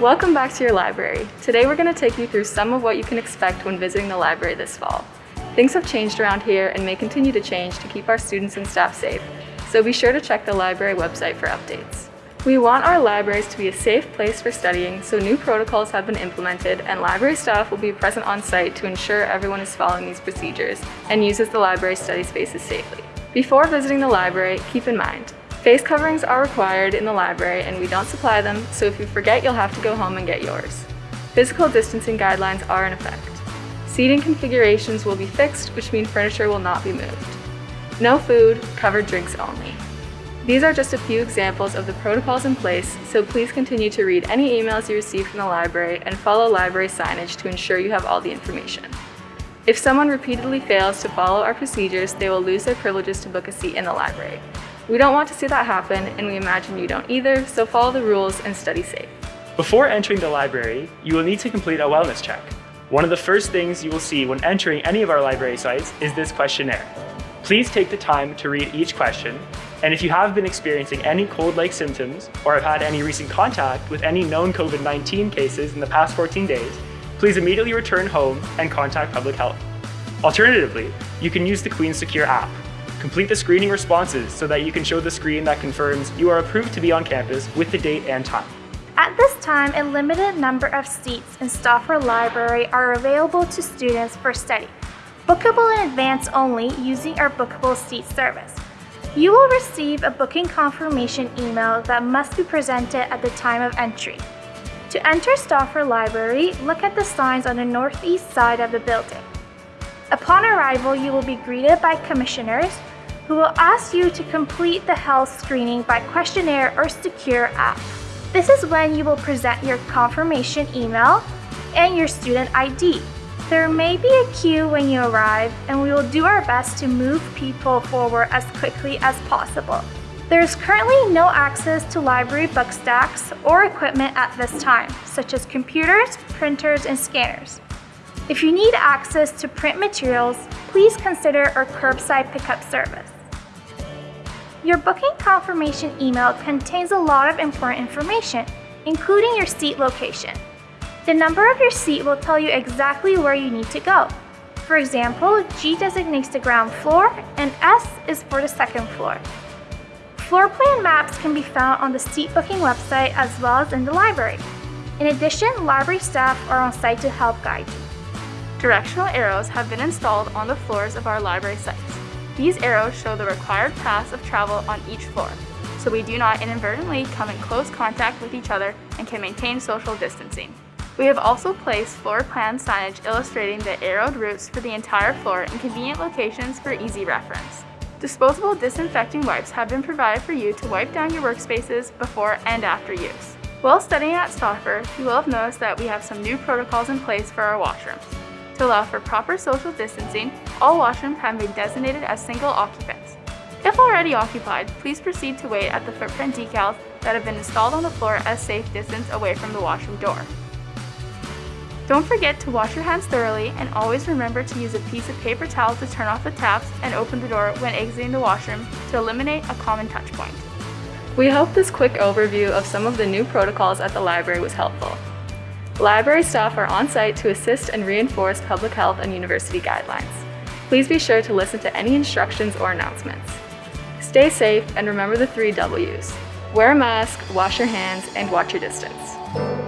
Welcome back to your library. Today we're going to take you through some of what you can expect when visiting the library this fall. Things have changed around here and may continue to change to keep our students and staff safe, so be sure to check the library website for updates. We want our libraries to be a safe place for studying, so new protocols have been implemented and library staff will be present on site to ensure everyone is following these procedures and uses the library study spaces safely. Before visiting the library, keep in mind, face coverings are required in the library and we don't supply them, so if you forget you'll have to go home and get yours. Physical distancing guidelines are in effect. Seating configurations will be fixed, which means furniture will not be moved. No food, covered drinks only. These are just a few examples of the protocols in place, so please continue to read any emails you receive from the library and follow library signage to ensure you have all the information. If someone repeatedly fails to follow our procedures, they will lose their privileges to book a seat in the library. We don't want to see that happen, and we imagine you don't either, so follow the rules and study safe. Before entering the library, you will need to complete a wellness check. One of the first things you will see when entering any of our library sites is this questionnaire. Please take the time to read each question and if you have been experiencing any cold-like symptoms or have had any recent contact with any known COVID-19 cases in the past 14 days, please immediately return home and contact public health. Alternatively, you can use the Queen Secure app. Complete the screening responses so that you can show the screen that confirms you are approved to be on campus with the date and time. At this time, a limited number of seats in Stauffer Library are available to students for study, bookable in advance only using our bookable seat service. You will receive a booking confirmation email that must be presented at the time of entry. To enter Stauffer Library, look at the signs on the northeast side of the building. Upon arrival, you will be greeted by commissionaires who will ask you to complete the health screening by questionnaire or secure app. This is when you will present your confirmation email and your student ID. There may be a queue when you arrive, and we will do our best to move people forward as quickly as possible. There is currently no access to library book stacks or equipment at this time, such as computers, printers, and scanners. If you need access to print materials, please consider our curbside pickup service. Your booking confirmation email contains a lot of important information, including your seat location. The number of your seat will tell you exactly where you need to go. For example, G designates the ground floor and S is for the second floor. Floor plan maps can be found on the seat booking website as well as in the library. In addition, library staff are on site to help guide you. Directional arrows have been installed on the floors of our library sites. These arrows show the required paths of travel on each floor, so we do not inadvertently come in close contact with each other and can maintain social distancing. We have also placed floor plan signage illustrating the arrowed routes for the entire floor in convenient locations for easy reference. Disposable disinfecting wipes have been provided for you to wipe down your workspaces before and after use. While studying at Stauffer, you will have noticed that we have some new protocols in place for our washrooms. To allow for proper social distancing, all washrooms have been designated as single occupants. If already occupied, please proceed to wait at the footprint decals that have been installed on the floor as safe distance away from the washroom door. Don't forget to wash your hands thoroughly and always remember to use a piece of paper towel to turn off the taps and open the door when exiting the washroom to eliminate a common touch point. We hope this quick overview of some of the new protocols at the library was helpful. Library staff are on site to assist and reinforce public health and university guidelines. Please be sure to listen to any instructions or announcements. Stay safe and remember the three W's. Wear a mask, wash your hands, and watch your distance.